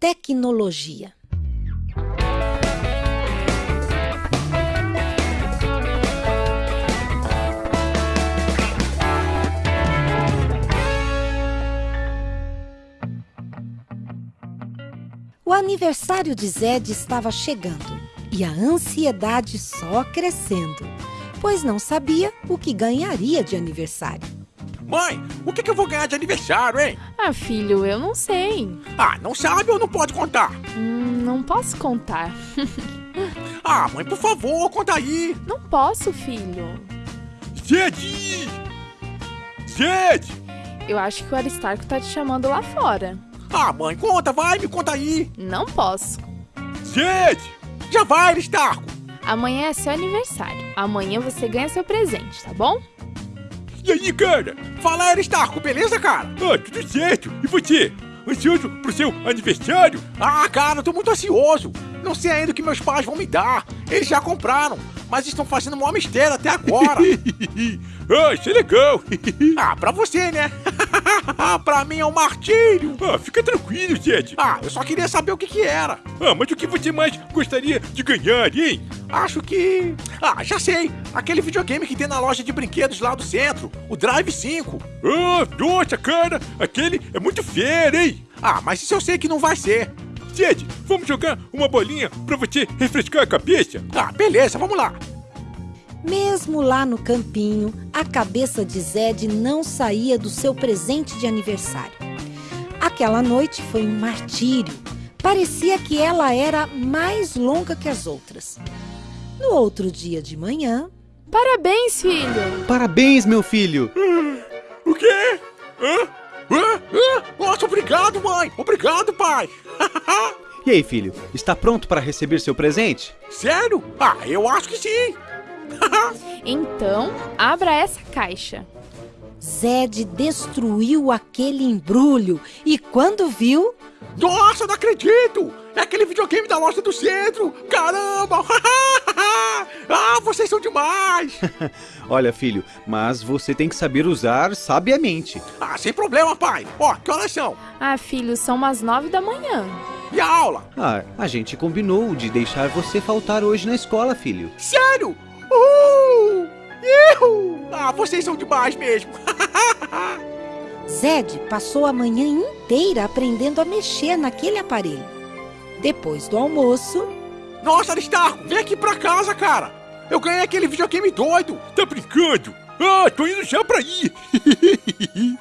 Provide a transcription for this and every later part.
tecnologia. O aniversário de Zed estava chegando e a ansiedade só crescendo, pois não sabia o que ganharia de aniversário. Mãe, o que, que eu vou ganhar de aniversário, hein? Ah, filho, eu não sei. Ah, não sabe ou não pode contar? Hum, não posso contar. ah, mãe, por favor, conta aí. Não posso, filho. Zed! Zed! Eu acho que o Aristarco tá te chamando lá fora. Ah, mãe, conta, vai, me conta aí. Não posso. Zed! Já vai, Aristarco! Amanhã é seu aniversário. Amanhã você ganha seu presente, tá bom? E aí, cara? Fala, Aristarco, beleza, cara? Ah, tudo certo. E você? Ansioso pro seu aniversário? Ah, cara, eu tô muito ansioso. Não sei ainda o que meus pais vão me dar. Eles já compraram, mas estão fazendo um mistério até agora. ah, isso é legal. ah, pra você, né? pra mim é um martírio. Ah, fica tranquilo, Zed. Ah, eu só queria saber o que que era. Ah, mas o que você mais gostaria de ganhar, hein? Acho que... Ah, já sei. Aquele videogame que tem na loja de brinquedos lá do centro. O Drive 5. Ah, nossa, cara. Aquele é muito fera, hein? Ah, mas isso eu sei que não vai ser. Zed, vamos jogar uma bolinha pra você refrescar a cabeça? Ah, beleza, vamos lá. Mesmo lá no campinho, a cabeça de Zed não saía do seu presente de aniversário. Aquela noite foi um martírio. Parecia que ela era mais longa que as outras. No outro dia de manhã. Parabéns, filho! Parabéns, meu filho! O quê? Hã? Hã? Hã? Nossa, obrigado, mãe! Obrigado, pai! e aí, filho? Está pronto para receber seu presente? Sério? Ah, eu acho que sim! então, abra essa caixa. Zed destruiu aquele embrulho e quando viu... Nossa, não acredito! É aquele videogame da loja do centro! Caramba! ah, vocês são demais! Olha, filho, mas você tem que saber usar sabiamente. Ah, sem problema, pai! Ó, que horas são? Ah, filho, são umas nove da manhã. E a aula? Ah, a gente combinou de deixar você faltar hoje na escola, filho. Sério? Uh! Ihu! Ah, vocês são demais mesmo! Zed passou a manhã inteira aprendendo a mexer naquele aparelho. Depois do almoço... Nossa, Aristarco, vem aqui pra casa, cara! Eu ganhei aquele videogame doido! Tá brincando? Ah, tô indo já pra ir!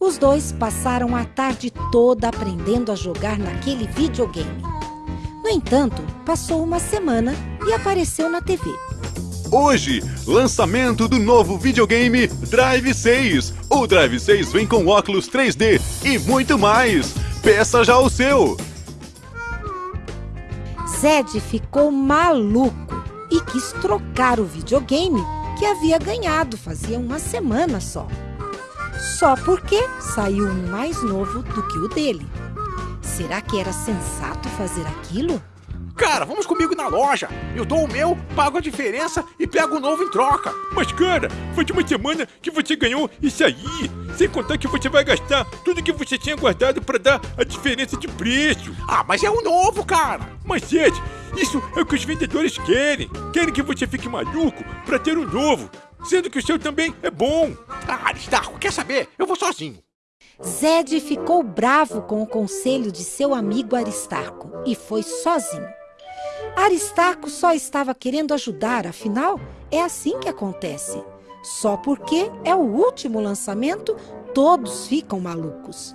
Os dois passaram a tarde toda aprendendo a jogar naquele videogame. No entanto, passou uma semana e apareceu na TV. Hoje, lançamento do novo videogame Drive 6. O Drive 6 vem com óculos 3D e muito mais. Peça já o seu. Zed ficou maluco e quis trocar o videogame que havia ganhado fazia uma semana só. Só porque saiu um mais novo do que o dele. Será que era sensato fazer aquilo? Cara, vamos comigo na loja. Eu dou o meu, pago a diferença e pego o novo em troca. Mas, cara, foi de uma semana que você ganhou isso aí. Sem contar que você vai gastar tudo que você tinha guardado para dar a diferença de preço. Ah, mas é o novo, cara. Mas, Ed, isso é o que os vendedores querem. Querem que você fique maluco para ter o um novo, sendo que o seu também é bom. Ah, Aristarco, quer saber? Eu vou sozinho. Zed ficou bravo com o conselho de seu amigo Aristarco e foi sozinho. Aristarco só estava querendo ajudar, afinal, é assim que acontece. Só porque é o último lançamento, todos ficam malucos.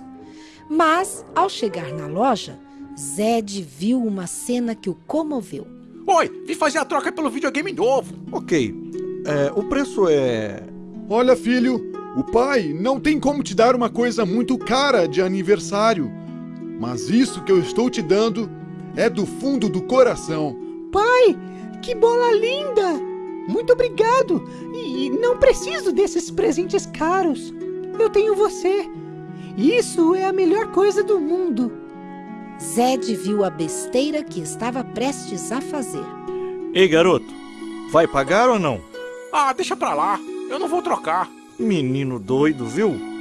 Mas, ao chegar na loja, Zed viu uma cena que o comoveu. Oi, vim fazer a troca pelo videogame novo. Ok, é, o preço é... Olha, filho, o pai não tem como te dar uma coisa muito cara de aniversário. Mas isso que eu estou te dando é do fundo do coração. Pai, que bola linda! Muito obrigado! E não preciso desses presentes caros. Eu tenho você. Isso é a melhor coisa do mundo. Zed viu a besteira que estava prestes a fazer. Ei, garoto, vai pagar ou não? Ah, deixa pra lá. Eu não vou trocar. Menino doido, viu?